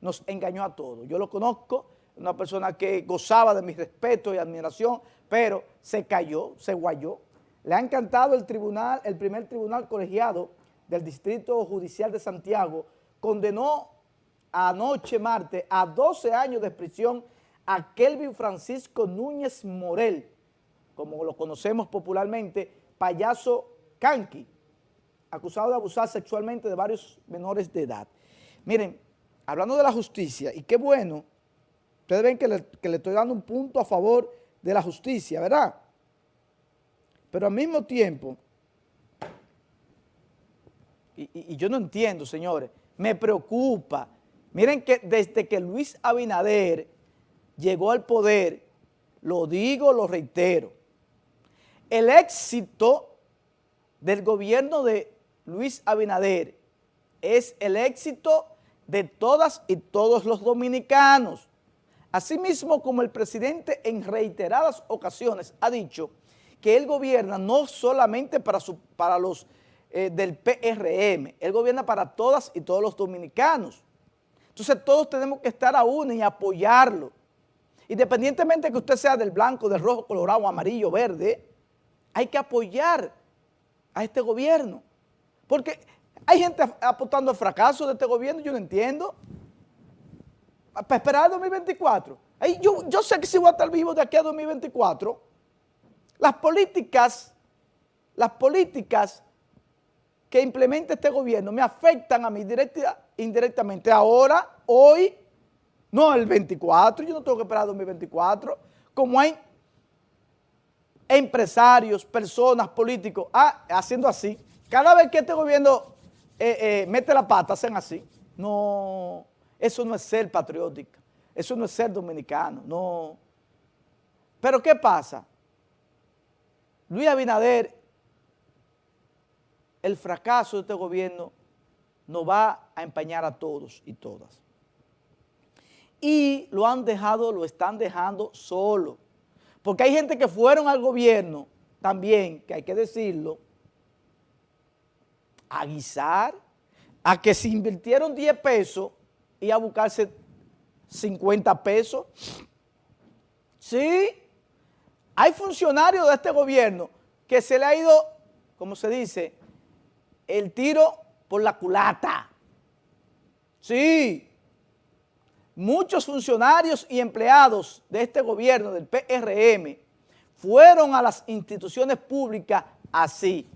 nos engañó a todos. Yo lo conozco, una persona que gozaba de mi respeto y admiración, pero se cayó, se guayó. Le ha encantado el tribunal, el primer tribunal colegiado del Distrito Judicial de Santiago, condenó anoche martes a 12 años de prisión a Kelvin Francisco Núñez Morel, como lo conocemos popularmente, payaso Canqui, acusado de abusar sexualmente de varios menores de edad. Miren, hablando de la justicia, y qué bueno, ustedes ven que le, que le estoy dando un punto a favor de la justicia, ¿verdad? Pero al mismo tiempo, y, y, yo no entiendo, señores, me preocupa. Miren que desde que Luis Abinader llegó al poder, lo digo, lo reitero, el éxito del gobierno de Luis Abinader es el éxito de todas y todos los dominicanos. Asimismo, como el presidente en reiteradas ocasiones ha dicho que él gobierna no solamente para, los eh, del PRM, él gobierna para todas y todos los dominicanos. Entonces todos tenemos que estar a y apoyarlo. Independientemente de que usted sea del blanco, del rojo, colorado, amarillo, verde, hay que apoyar a este gobierno. Porque hay gente apostando al fracaso de este gobierno, yo no entiendo. Para esperar el 2024. yo, yo sé que si voy a estar vivo de aquí a 2024, las políticas, las políticas que implementa este gobierno me afectan a mí directa, indirectamente. Ahora, hoy, no el 24, yo no tengo que esperar el 2024, como hay empresarios, personas, políticos, ah, haciendo así. Cada vez que este gobierno eh, eh, mete la pata, hacen así. No, eso no es ser patriótico, eso no es ser dominicano, no. Pero ¿qué pasa? Luis Abinader, el fracaso de este gobierno nos va a empañar a todos y todas. Y lo han dejado, lo están dejando solo. Porque hay gente que fueron al gobierno también, que hay que decirlo, a guisar, a que se invirtieron 10 pesos y a buscarse 50 pesos. Sí, hay funcionarios de este gobierno que se le ha ido, como se dice, el tiro por la culata. Sí, muchos funcionarios y empleados de este gobierno, del PRM, fueron a las instituciones públicas así.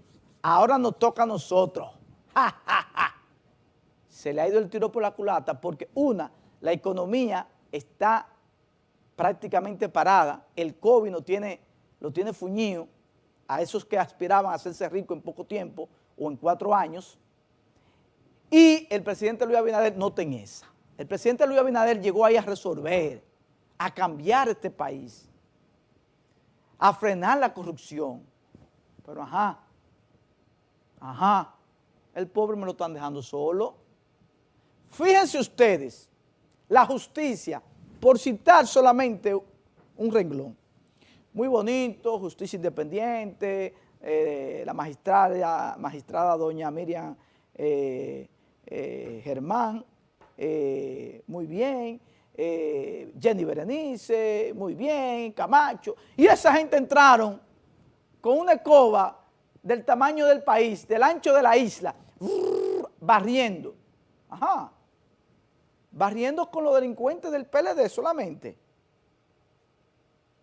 Ahora nos toca a nosotros. Se le ha ido el tiro por la culata porque una, la economía está prácticamente parada, el COVID no tiene, lo tiene fuñido a esos que aspiraban a hacerse ricos en poco tiempo o en cuatro años, y el presidente Luis Abinader no tiene esa. El presidente Luis Abinader llegó ahí a resolver, a cambiar este país, a frenar la corrupción. Pero ajá, ajá, el pobre me lo están dejando solo. Fíjense ustedes, la justicia, por citar solamente un renglón, muy bonito, justicia independiente, eh, la magistrada, magistrada doña Miriam eh, eh, Germán, muy bien, Jenny Berenice, muy bien, Camacho, y esa gente entraron con una escoba del tamaño del país, del ancho de la isla, barriendo, ajá, barriendo con los delincuentes del PLD solamente.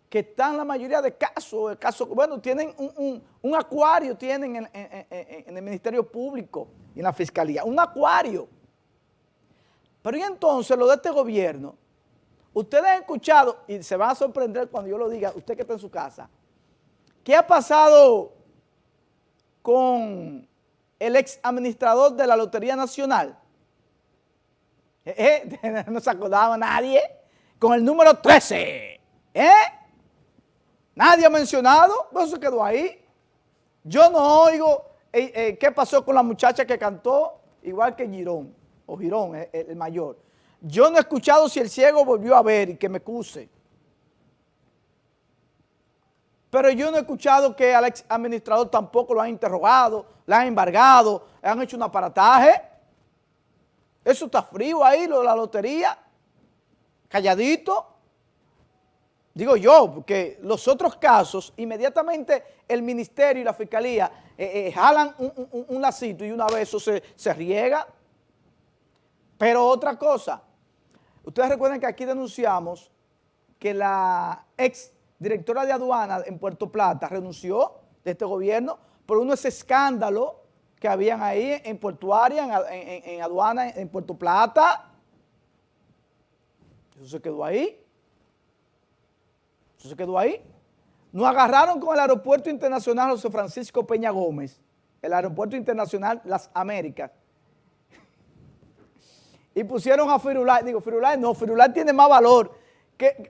Que están la mayoría de casos, caso, bueno, tienen un, acuario, tienen en, en, el Ministerio Público y en la Fiscalía, un acuario. Pero y entonces lo de este gobierno, ustedes han escuchado, y se van a sorprender cuando yo lo diga, usted que está en su casa, ¿qué ha pasado con el ex administrador de la Lotería Nacional? ¿Eh? ¿Eh? No se acordaba nadie, con el número 13, ¿eh? Nadie ha mencionado, pero eso quedó ahí. Yo no oigo eh, eh, qué pasó con la muchacha que cantó, igual que Girón, o Girón, el, el, mayor. Yo no he escuchado si el ciego volvió a ver y que me cuse. Pero yo no he escuchado que al ex administrador tampoco lo han interrogado, le han embargado, han hecho un aparataje. Eso está frío ahí, lo de la lotería, calladito. Digo yo, porque los otros casos, inmediatamente el ministerio y la fiscalía eh, eh, jalan un, lacito y una vez eso se, se riega. Pero otra cosa, ustedes recuerdan que aquí denunciamos que la ex directora de aduana en Puerto Plata renunció de este gobierno por unos escándalos que habían ahí en portuaria, en, en aduana, en Puerto Plata. Eso se quedó ahí. Eso se quedó ahí. Nos agarraron con el aeropuerto internacional José Francisco Peña Gómez, el aeropuerto internacional Las Américas. Y pusieron a Firulay, digo, Firulay no, Firulay tiene más valor.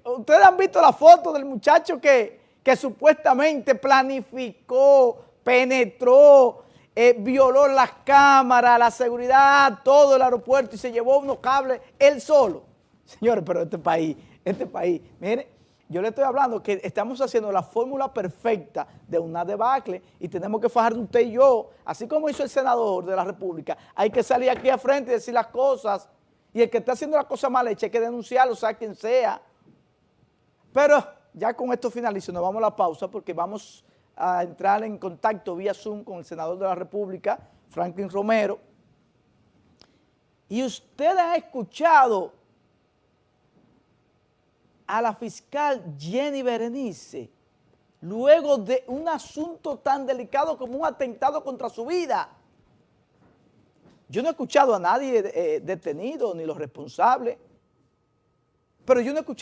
Ustedes han visto la foto del muchacho que, que supuestamente planificó, penetró, eh, violó las cámaras, la seguridad, todo el aeropuerto y se llevó unos cables él solo. Señores, pero este país, este país, miren, yo le estoy hablando que estamos haciendo la fórmula perfecta de una debacle y tenemos que fajar usted y yo, así como hizo el senador de la República, hay que salir aquí a frente y decir las cosas y el que está haciendo la cosa mal hecha hay que denunciarlo, sea quien sea. Pero ya con esto finalizo, nos vamos a la pausa porque vamos a entrar en contacto vía Zoom con el senador de la República, Franklin Romero. Y usted ha escuchado a la fiscal Jenny Berenice, luego de un asunto tan delicado como un atentado contra su vida. Yo no he escuchado a nadie eh, detenido, ni los responsables, pero yo no he escuchado